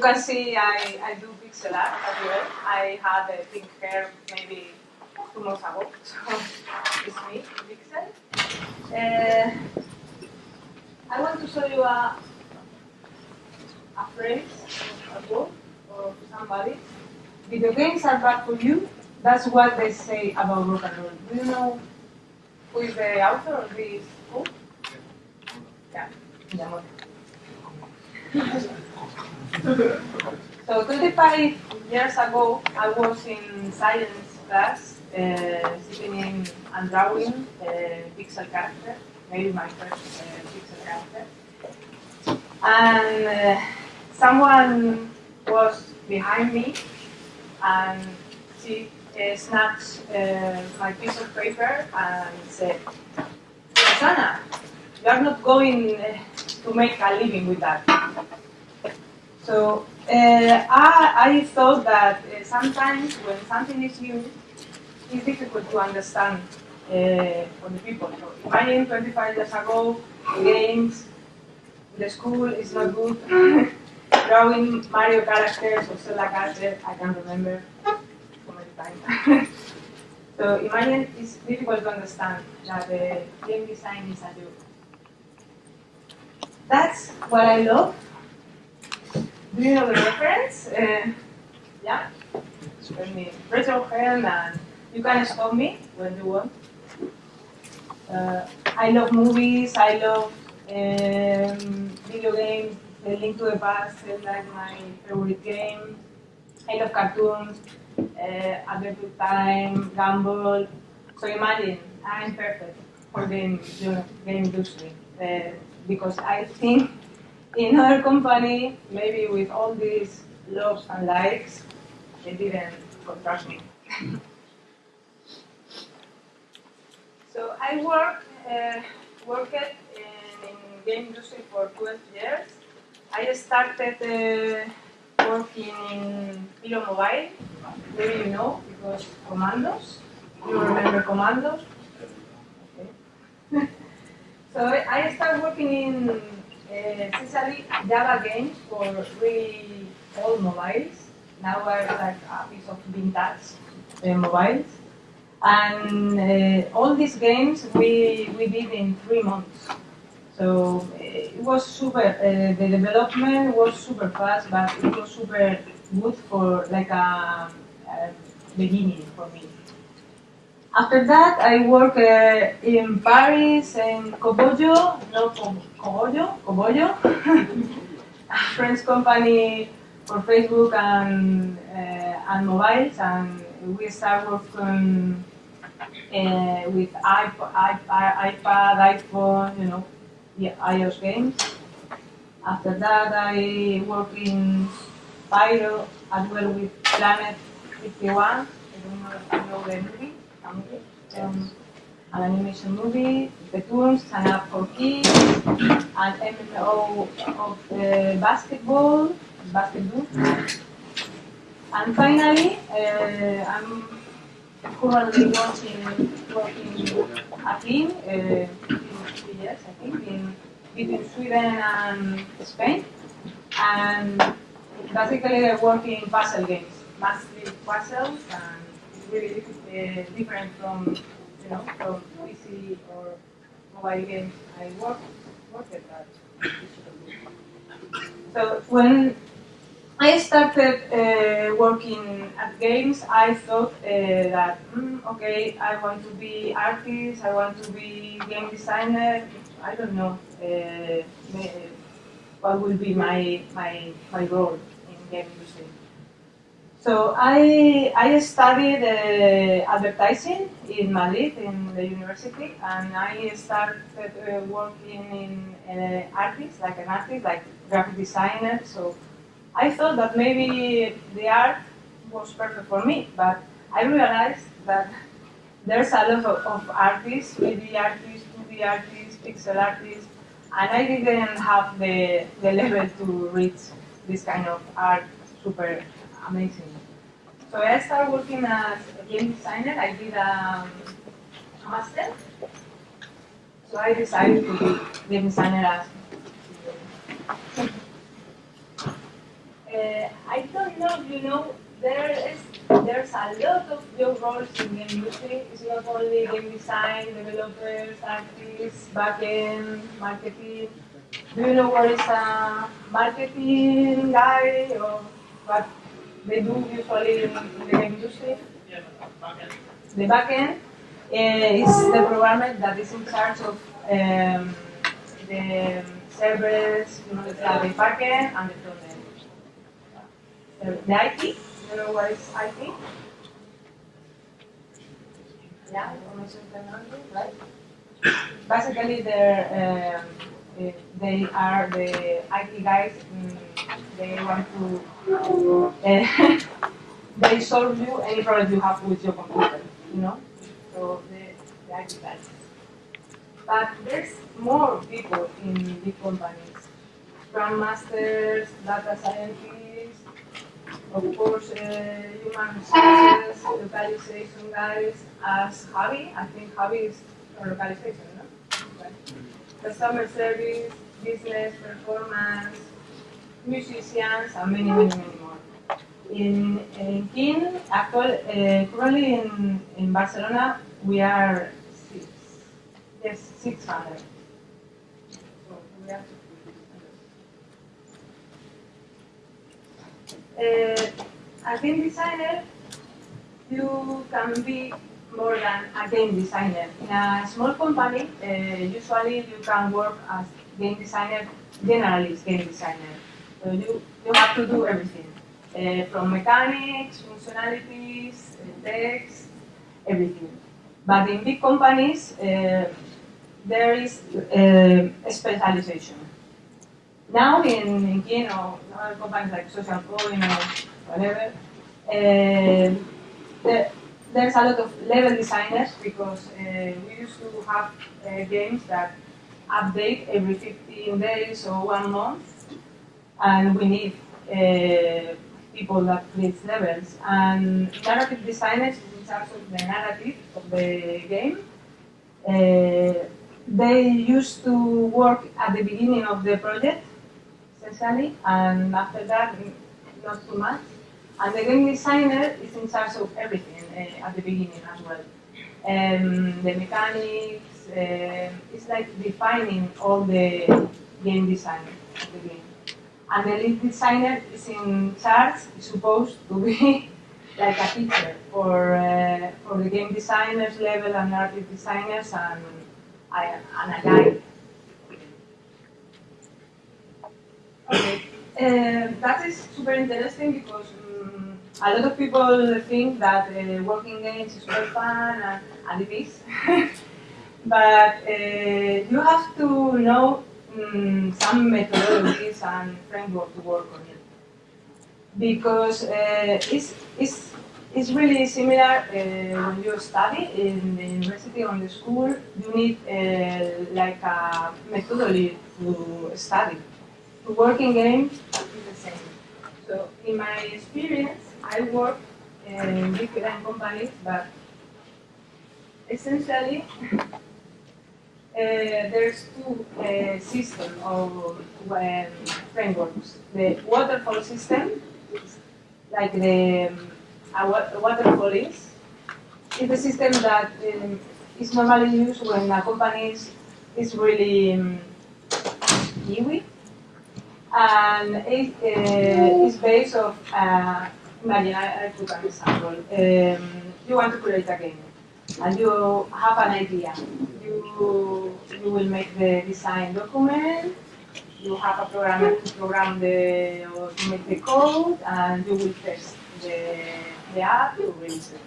can see I, I do pixel art as well. I had a pink hair maybe two months ago, so it's me, pixel. Uh, I want to show you a, a phrase, a quote, or somebody. Video games are bad for you. That's what they say about rock and roll. Do you know who is the author of this book? Yeah, Miyamoto. So 25 years ago, I was in science class, uh, sitting in and drawing a pixel character, maybe my first uh, pixel character. And uh, someone was behind me, and she uh, snatched uh, my piece of paper and said, Rosanna, you are not going uh, to make a living with that. So uh, I, I thought that uh, sometimes when something is new, it's difficult to understand uh, for the people. So imagine 25 years ago, games, the school is not good, drawing Mario characters or Zelda characters, I can't remember so many times. so imagine it's difficult to understand that the game design is a job. That's what I love. Do you know the reference? Uh, yeah? Let me raise your hand and you can stop me when you want. Uh, I love movies, I love um, video games, The Link to the Past is like my favorite game. I love cartoons, uh, Adventure Time, Gumball. So imagine, I'm perfect for the game industry. Uh, because I think in our company, maybe with all these loves and likes, they didn't contrast me. so I work, uh, worked in, in game industry for 12 years. I started uh, working in Pyro Mobile, maybe you know, because Commandos. You remember Commandos? Okay. So I started working in uh, essentially Java games for really old mobiles. Now we're like a piece of vintage uh, mobiles. And uh, all these games we, we did in three months. So it was super, uh, the development was super fast, but it was super good for like a, a beginning for me. After that, I work uh, in Paris in Kobojo, no Kobojo, Kobojo, French company for Facebook and uh, and mobiles, and we start working uh, with iPod, iPad, iPhone, you know, the iOS games. After that, I work in Pyro as well with Planet 51. I don't know if you know the movie um, an animation movie, the Toons, an app for kids, an of uh, basketball, basketball. And finally, uh, I'm currently working, working a team, uh, three years I think, in, between Sweden and Spain. And basically I work in puzzle games, mostly puzzles and really uh, different from you know from PC or mobile games I work worked at. that. So when I started uh, working at games, I thought uh, that mm, okay, I want to be artist, I want to be game designer. I don't know uh, what will be my my my role in game industry. So I, I studied uh, advertising in Madrid in the university and I started uh, working in uh, artists, like an artist, like graphic designer. So I thought that maybe the art was perfect for me, but I realized that there's a lot of, of artists, 3D artists, 2D artists, pixel artists, and I didn't have the, the level to reach this kind of art super amazing. So I started working as a game designer. I did um, a master. So I decided to be game designer as uh, I don't know you know, there is there's a lot of job roles in game industry. It's not only game design, developers, artists, backend, marketing. Do you know what is a marketing guy or what they do usually the industry? The backend uh, is the programmer that is in charge of um, the servers, you know, the backend and the The IT, you know what is IT? Yeah, right? Basically, they're, um, eh, they are the IT guys. mm, they want to, uh, they solve you any problem you have with your computer, you know? So the, the IT guys. But there's more people in big companies. Scrum masters, data scientists, of course, uh, human resources, localization guys, as Javi, I think Javi is localization, no? Right. Customer service, business, performance, musicians, and many, many, many more. In, in King, actual, uh, currently in, in Barcelona, we are six, yes, 600. So we are uh, a game designer, you can be more than a game designer. In a small company, uh, usually you can work as game designer, generalist game designer. So you, you have to do everything, uh, from mechanics, functionalities, uh, text, everything. But in big companies, uh, there is uh, specialization. Now in, in King or other companies like Social Point or whatever, uh, there, there's a lot of level designers because uh, we used to have games that update every 15 days or one month, and we need uh, people that create levels. And narrative designers in charge of the narrative of the game. Uh, they used to work at the beginning of the project essentially, and after that, not too much. And the game designer is in charge of everything uh, at the beginning as well. Um, the mechanics, uh, it's like defining all the game design of the game. And the lead designer is in charge, supposed to be like a teacher for, uh, for the game designers level and narrative designers and, and a guide Okay. Uh, that is super interesting because um, a lot of people think that uh, working games is super fun and, and it is. but uh, you have to know um, some methodologies and framework to work on it. Because uh, it's, it's, it's really similar uh, when you study in the university or in the school, you need uh, like a methodology to study to work in games is the same. So in my experience, I work in different companies, but essentially there's two uh, systems of um, frameworks. The waterfall system, like the um, waterfall is, is the system that um, is normally used when a company is, is really um, new and it uh, is based of, uh, imagine, I, I took an example. Um, you want to create a game, and you have an idea. You, you will make the design document, you have a programmer to program the, or to make the code, and you will test the, the app to release it.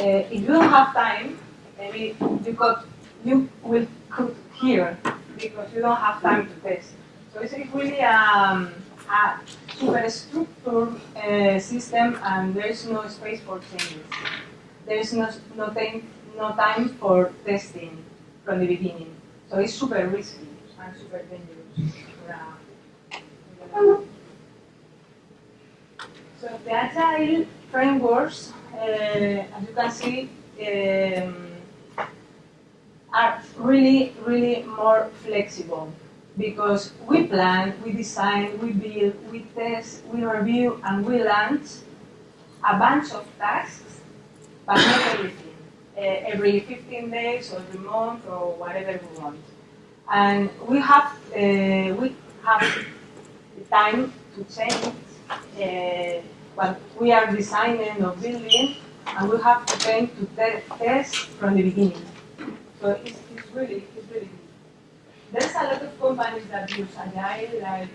Uh, if you don't have time, maybe you got, you will cook here, because you don't have time to test. So it's really um, a super structured uh, system and there is no space for changes. There is no, no, time, no time for testing from the beginning. So it's super risky and super dangerous. So the agile frameworks, uh, as you can see, um, are really, really more flexible. because we plan, we design, we build, we test, we review, and we launch a bunch of tasks, but not everything. Uh, every 15 days or every month or whatever we want. And we have uh, we have the time to change uh, what we are designing or building, and we have the time to te- test from the beginning. So it's, it's really it's really good. There's a lot of companies that use Agile, like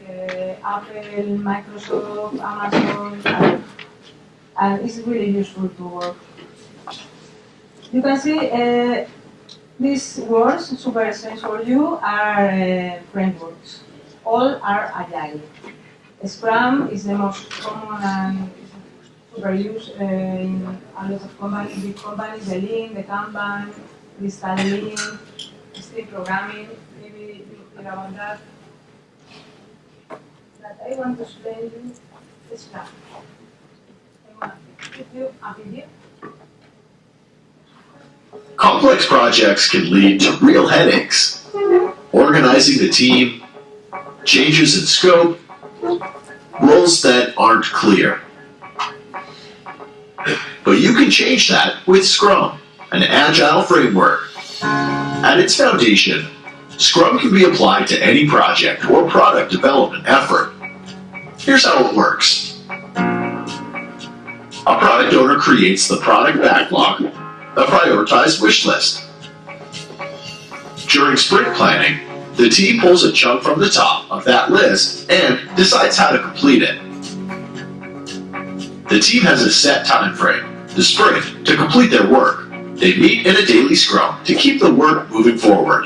Apple, Microsoft, Amazon, and, and it's really useful to work. You can see uh, these words, super essential for you, are uh, frameworks. All are Agile. Scrum is the most common and super used uh, in a lot of companies, big companies, the Lean, the Kanban, Scala Lean, extreme programming, maybe you hear about that. But I want to explain you Scrum. I want to give you a video. Complex projects can lead to real headaches. Organizing the team, changes in scope, roles that aren't clear. But you can change that with Scrum, an agile framework. At its foundation, Scrum can be applied to any project or product development effort. Here's how it works. A product owner creates the product backlog a prioritized wish list. During sprint planning, the team pulls a chunk from the top of that list and decides how to complete it. The team has a set time frame, the sprint, to complete their work. They meet in a daily scrum to keep the work moving forward.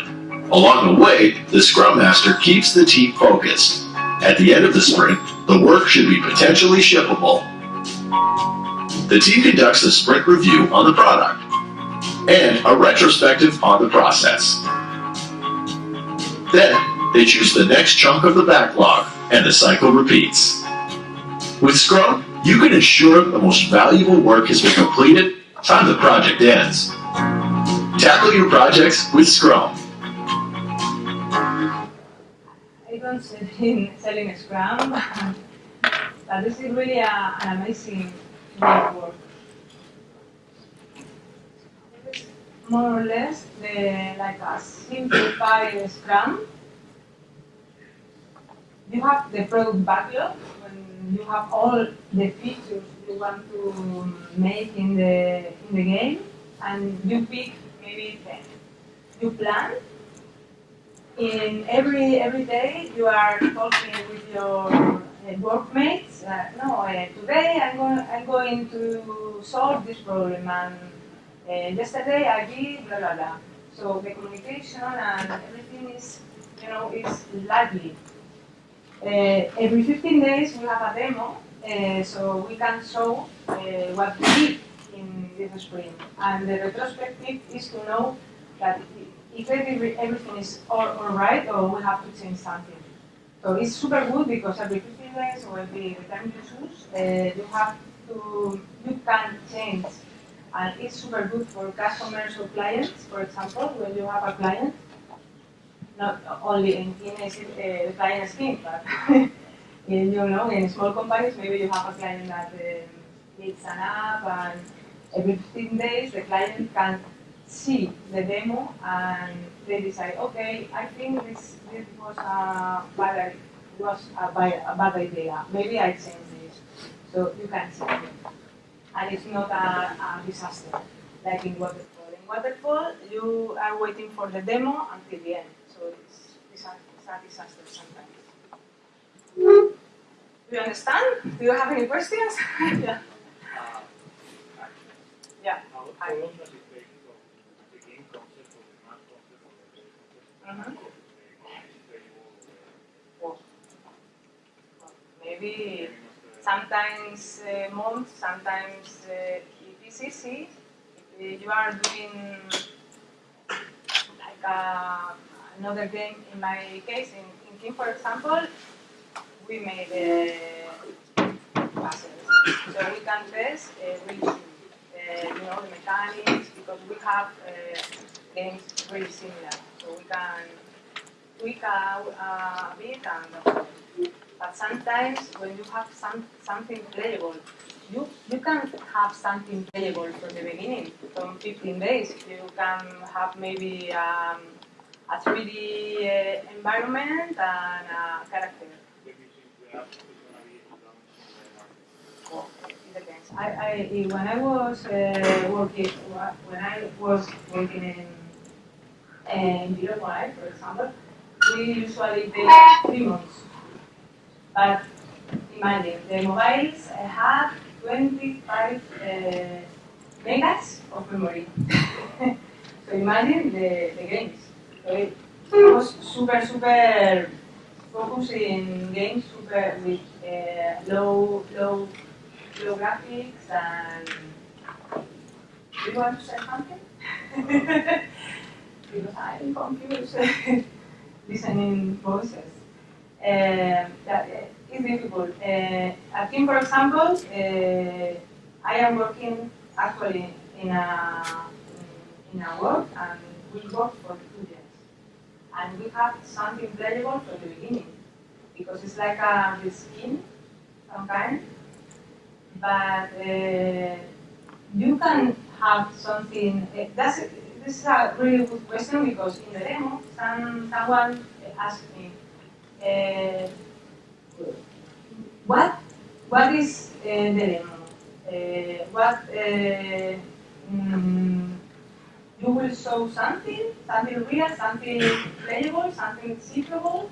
Along the way, the scrum master keeps the team focused. At the end of the sprint, the work should be potentially shippable. The team conducts a sprint review on the product and a retrospective on the process. Then, they choose the next chunk of the backlog, and the cycle repeats. With Scrum, you can ensure the most valuable work has been completed time the project ends. Tackle your projects with Scrum. I don't selling, selling Scrum, but this is really a, an amazing network. This is more or less the, like a simplified Scrum. You have the product backlog when you have all the features you want to make in the in the game, and you pick maybe ten. You plan in every every day you are talking with your uh, workmates. Uh, no, uh, today I'm going I'm going to solve this problem, and uh, yesterday I did blah blah blah. So the communication and everything is you know is lively. Uh, every 15 days we have a demo, uh, so we can show uh, what we did in this sprint. And the retrospective is to know that if every, everything is all, all right or we have to change something. So it's super good because every 15 days or every time you choose, you have to, you can change. And it's super good for customers or clients, for example, when you have a client, not only in, in a, uh, client scheme, but in, you know, in small companies, maybe you have a client that um, needs an app and every 15 days the client can see the demo and they decide, okay, I think this, this was a bad, was a bad, a bad idea. Maybe I change this. So you can see. And it's not a, a disaster, like in Waterfall. In Waterfall, you are waiting for the demo until the end. So it's, it's, a, it's a disaster sometimes. Do you understand? Do you have any questions? yeah. Yeah. I- how long does it take the game concept or the map concept or the game concept Mhm. to Maybe sometimes uh, months, sometimes uh, it is easy. If you are doing like uh, another game, in my case, in, in King, for example, we made uh, puzzles. So we can test uh. Uh, you know, the mechanics, because we have uh, games very similar. So we can tweak a, a bit and. But sometimes when you have some, something playable, you, you can have something playable from the beginning, from 15 days. You can have maybe um, a 3D uh, environment and a character. Market. It depends. I, I, when I was uh, working, when I was working in, in Uruguay, for example, we usually take three months. But imagine, the mobiles have 25 uh, megas of memory. so imagine the, the games. So it was super, super focused in games super with uh, low, low low graphics and do you want to say something? because I'm confused listening voices. Uh, that is difficult. Uh, I think, for example, uh, I am working actually in a in a work and we work for two years, and we have something playable from the beginning because it's like a skin, kind but uh, you can have something. Uh, that's this is a really good question because in the demo, some someone asked me, uh, what what is uh, the demo? Uh, what mm, you will show something, something real, something playable, something seeable.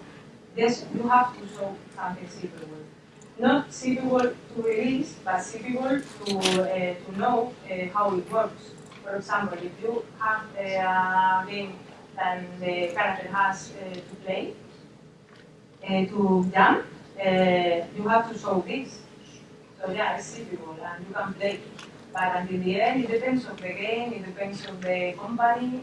Yes, you have to show something seeable not suitable to release, but suitable to, to know how it works. For example, if you have a game that the character has to play, to jump, uh, you have to show this. So yeah, it's suitable and you can play. But until the end, it depends on the game, it depends on the company.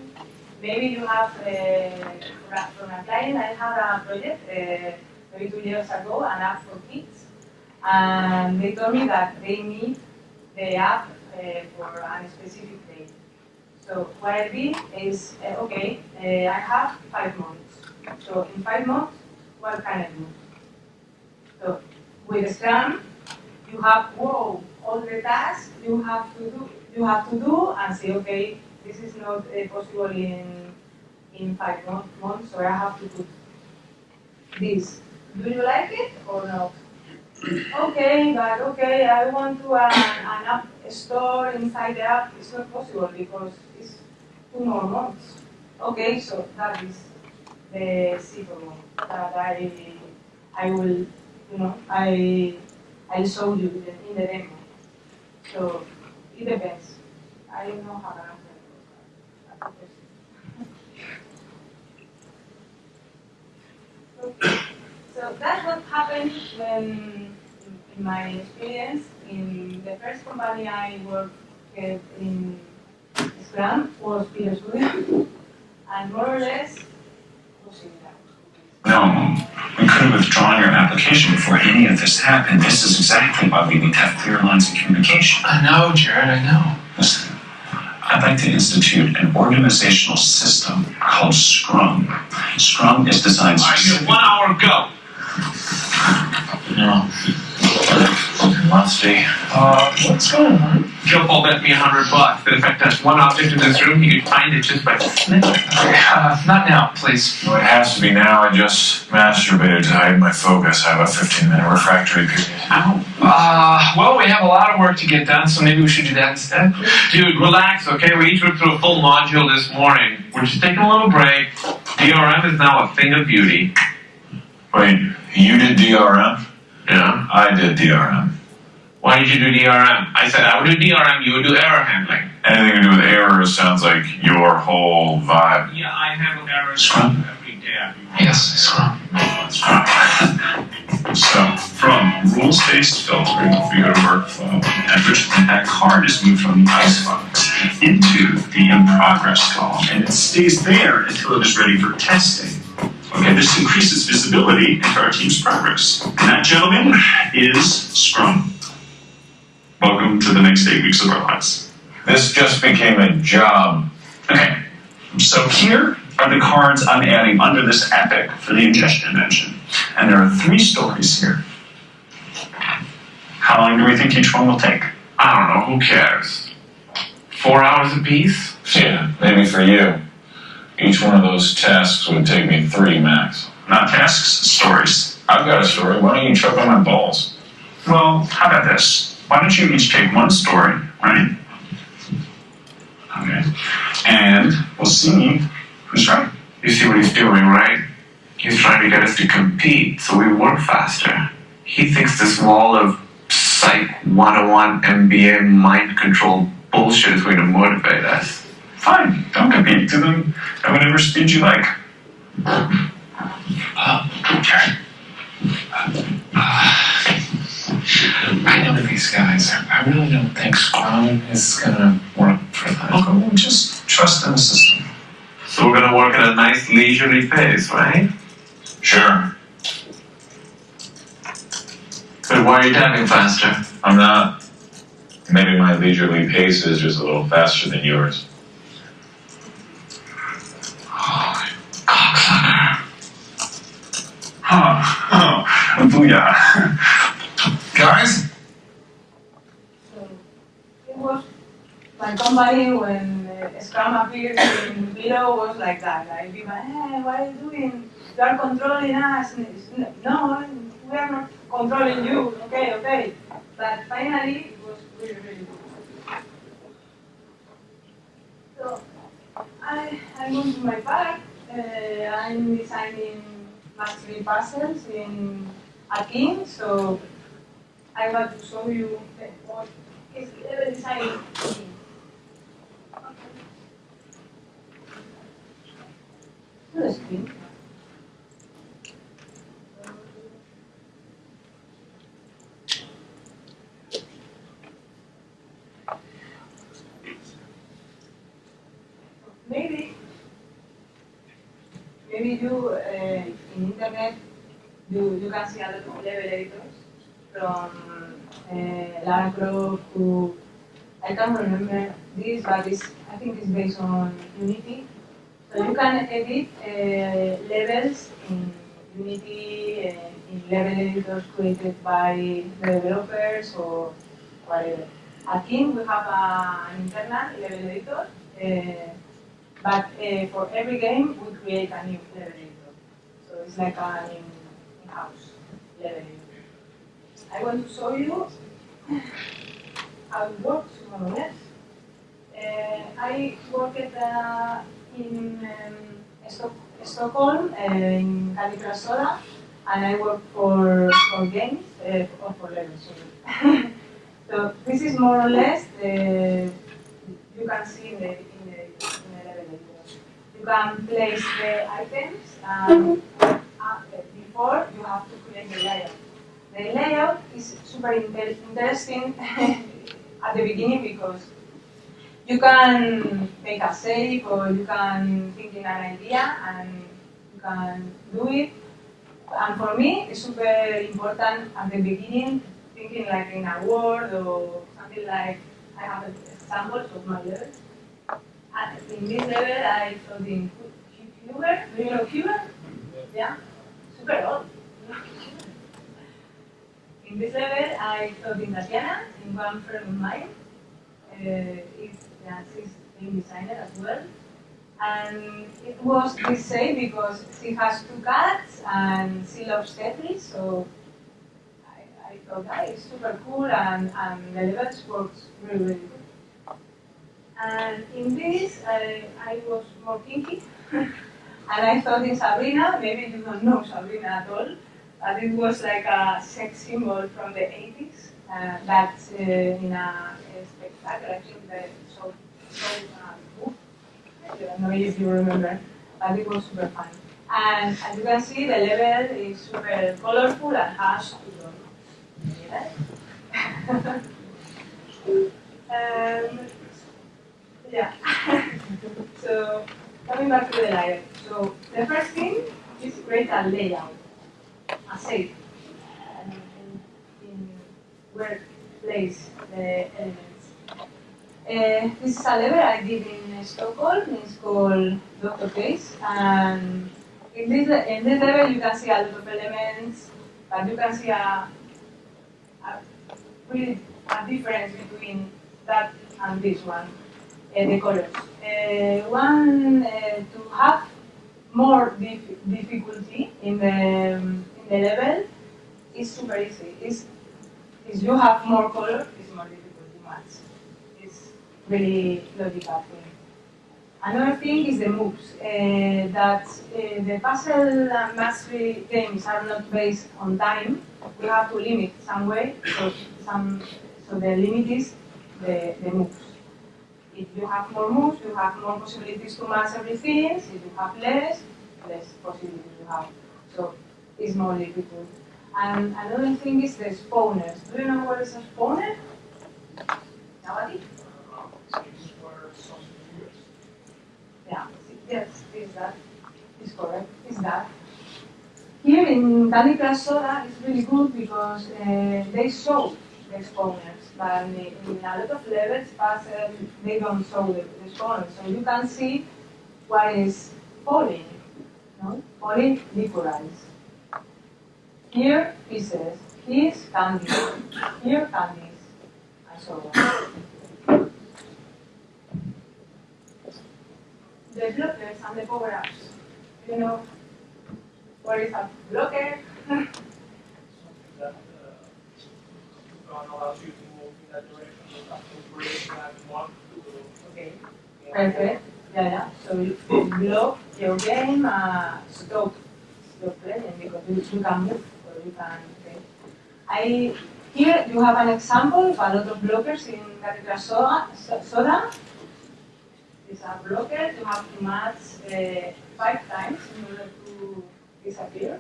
Maybe you have, uh, from a client, I had a project uh, maybe two years ago, an app for kids and they told me that they need the app uh, for a specific day. So what I did is, uh, okay, I have five months. So in five months, what can I do? So with Scrum, you have whoa, all the tasks you have to do, you have to do, and say, okay, this is not uh, possible in in five months, so I have to do this. Do you like it or not? okay, but okay, I want to uh, an app store inside the app. It's not possible because it's two more months. Okay, so that is the secret that I I will, you know, I I show you in the, demo. So it depends. I don't know how to answer okay. So that's what happened when, in my experience, in the first company I worked in Scrum was Pyro Studio, and more or less. No, we could have withdrawn your application before any of this happened. This is exactly why we need to have clear lines of communication. I know, Jared, I know. Listen, I'd like to institute an organizational system called Scrum. Scrum is designed. All right, you one hour, go. No. Musty. Uh, what's going on? Joe Paul bet me a hundred bucks that if I touch one object in this room, he could find it just by snitching. Uh, not now, please. Well, it has to be now. I just masturbated to hide my focus. I have a 15 minute refractory period. Ow. Uh, well, we have a lot of work to get done, so maybe we should do that instead. Dude, relax, okay? We each went through a full module this morning. We're just taking a little break. DRM is now a thing of beauty. Wait, you did DRM? Yeah. I did DRM. Why did you do DRM? I said I would do DRM, you would do error handling. Anything to do with errors sounds like your whole vibe. Yeah, I handle errors Scrum. every day. Yes, Scrum. So, from rules-based filtering, we go to workflow, at which point that card is moved from the icebox into the in progress column, and it stays there until it is ready for testing. Okay, this increases visibility into our team's progress. And that, gentlemen, is Scrum. Welcome to the next eight weeks of our lives. This just became a job. Okay, so here are the cards I'm adding under this epic for the ingestion dimension. And there are three stories here. How long do we think each one will take? I don't know, who cares? Four hours apiece? Yeah, maybe for you. Each one of those tasks would take me three max. Not tasks, stories. I've got a story. Why don't you choke on my balls? Well, how about this? Why don't you each take one story, right? Okay. And we'll see who's right. You see what he's doing, right? He's trying to get us to compete so we work faster. He thinks this wall of Psych 101 MBA mind control bullshit is going to motivate us. Fine, don't compete to them at whatever speed you like. Uh, okay. Uh, uh, I know these guys. I really don't think Scrum is gonna work for them. Okay, well, just trust in the system. So we're gonna work at a nice leisurely pace, right? Sure. But why are you tapping faster? I'm not. Maybe my leisurely pace is just a little faster than yours. Oh, cocksucker. Huh. Oh, oh, oh, booyah. Guys? So it was my company when uh, Scrum appeared in Below was like that. Like people, hey, what are you doing? You are controlling us. No, we are not controlling you. Okay, okay. But finally, it was really, really good. So I, I'm going to my park. Uh, I'm designing match-three puzzles in Akin. So I want to show you the, what is level design. To the screen. Maybe, maybe you uh, in internet you, you can see of level editors from uh, Lara Croft to I can't remember this, but it's, I think it's based on Unity. So you can edit uh, levels in Unity, uh, in level editors created by the developers or whatever. At King we have an internal level editor, uh, but for every game we create a new level editor. So it's like an in- in-house level editor. I want to show you how it works more or less. Uh, I worked uh, in um, Stock- Stockholm, uh, in Soda, and I work for, for games, uh, or for levels, so this is more or less the, you can see in the, in the, in the level. You can place the items, and uh, before you have to create the layout. The layout is super inter- interesting at the beginning because you can make a save or you can think in an idea and you can do it. And for me, it's super important at the beginning, thinking like in a word or something like I have examples of my level. And in this level, I thought in Huber. Do you know Huber? Yeah, super old. In this level, I thought in Tatiana, in one friend of mine. Uh, is, yeah, she's game designer as well. And it was the same because she has two cats and she loves Tetris, so I, I thought that is super cool and, and the levels works really, really good. And in this, I, I was more kinky. and I thought in Sabrina, maybe you don't know Sabrina at all, but it was like a sex symbol from the 80s. Uh, that's uh, in a, a spectacle, I think the so, so uh, book. I don't know if you remember, but it was super fun. And as you can see, the level is super colorful and has um, yeah. so coming back to the layout. So the first thing is create a layout, a shape, and in, in where place the elements. Uh, this is a level I did in Stockholm. It's called Doctor Case, and in this in this level you can see a lot of elements, but you can see a, a really a difference between that and this one, uh, the colors. Uh, one to have more dif- difficulty in the the level is super easy. Is is you have more color, it's more difficult to match. It's really logical thing. Another thing is the moves. Uh, that uh, the puzzle and match-three games are not based on time. We have to limit some way. So some so the limit is the, the moves. If you have more moves, you have more possibilities to match everything. If you have less, less possibilities you have. So it's more difficult. And another thing is the spawners. Do you know what is a spawner? Nobody? Yeah, yes, is that. Is correct, is that. Here in Candy Crush Soda it's really good because uh, they show the spawners, but in, in a lot of levels, puzzle, they don't show the, the spawners. So you can see what is falling, no? Falling liquorize. Here pieces, here's candy, here candies, and so on. The blockers and the power-ups. You know what is a blocker? Something that, allows you to move in that direction, but have that one Okay. Perfect. Yeah, yeah. So you block your game, uh, stop your playing because you, can move you can. I here you have an example of a lot of blockers in Crush Soda. So- Soda. It's a blocker. You have to match uh, five times in order to disappear.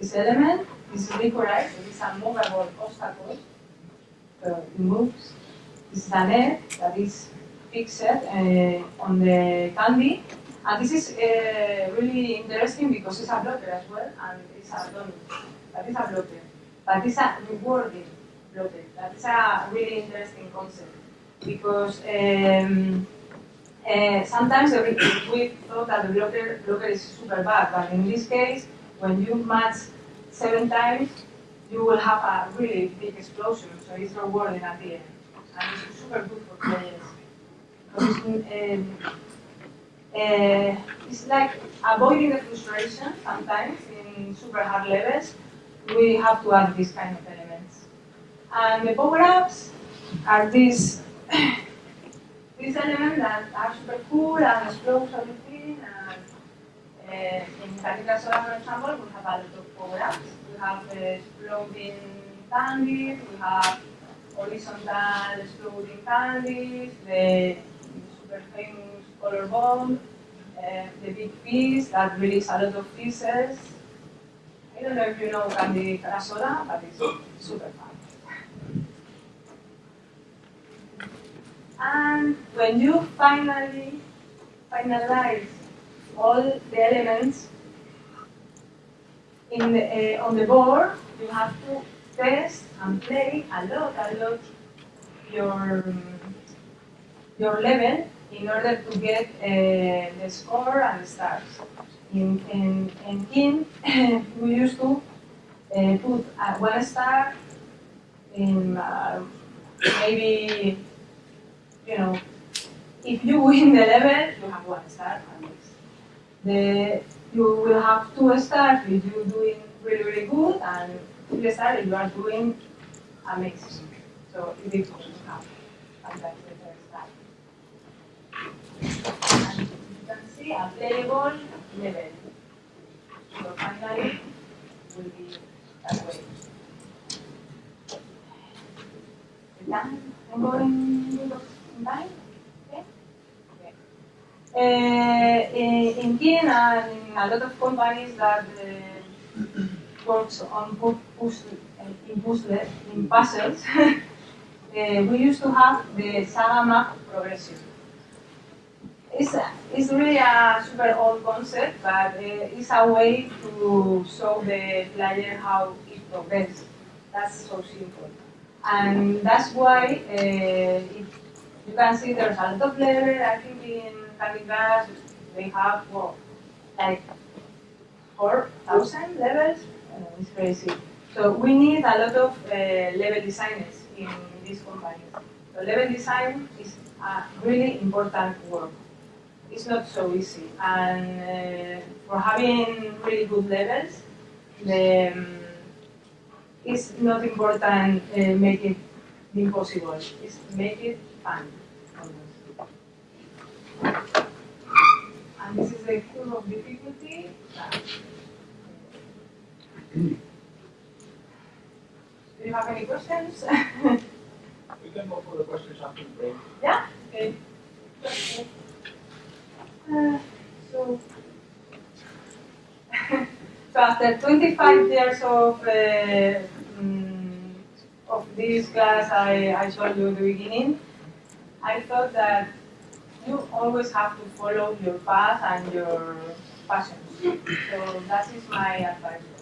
This element is liquorized. It's a movable obstacle. So it moves. This is an egg that is fixed uh, on the candy. And this is uh, really interesting because it's a blocker as well, and it's a donut. That is a blocker. But it's a rewarding blocker. That is a really interesting concept because um, uh, sometimes we we thought that the blocker, blocker is super bad, but in this case, when you match seven times, you will have a really big explosion, so it's rewarding at the end. And it's super good for players. Because um, uh, it's like avoiding the frustration sometimes in super hard levels. We have to add these kind of elements. And the power-ups are these these elements that are super cool and explode everything. And uh, in Candy Soda, for example, we have a lot of power-ups. We have uh, exploding candies, we have horizontal exploding candies, the super famous color bomb, uh, the big piece that release a lot of pieces. I don't know if you know Candy Soda, but it's super fun. And when you finally finalize all the elements in the, uh, on the board, you have to test and play a lot, a lot your your level in order to get uh, the score and stars. In in in we used to uh, put uh, one star in uh, maybe you know if you win the level, you have one star. The you will have two stars if you're doing really really good, and three stars if you are doing amazing. So it is good to see a playable level. So finally, will be that way. Uh, in, in Kien and in a lot of companies that uh, works on pu- puzzle, in puzzle, in puzzles, uh, we used to have the Saga map progression. It's, it's really a super old concept, but uh, it's a way to show the player how it progresses. That's so simple. And that's why uh, it, you can see there's a lot of level. I think in Candy Crush they have like four thousand levels. Uh, it's crazy. So we need a lot of uh, level designers in this company. So level design is a really important work. It's not so easy, and uh, for having really good levels, the, um, it's not important uh, make it impossible. It's make it fun. And this is the curve of difficulty. Do you have any questions? We can go for the questions after the break. yeah? Okay. So, so after 25 years of uh, mm, of this class I, I showed you at the beginning, I thought that you always have to follow your path and your passions. So that is my advice.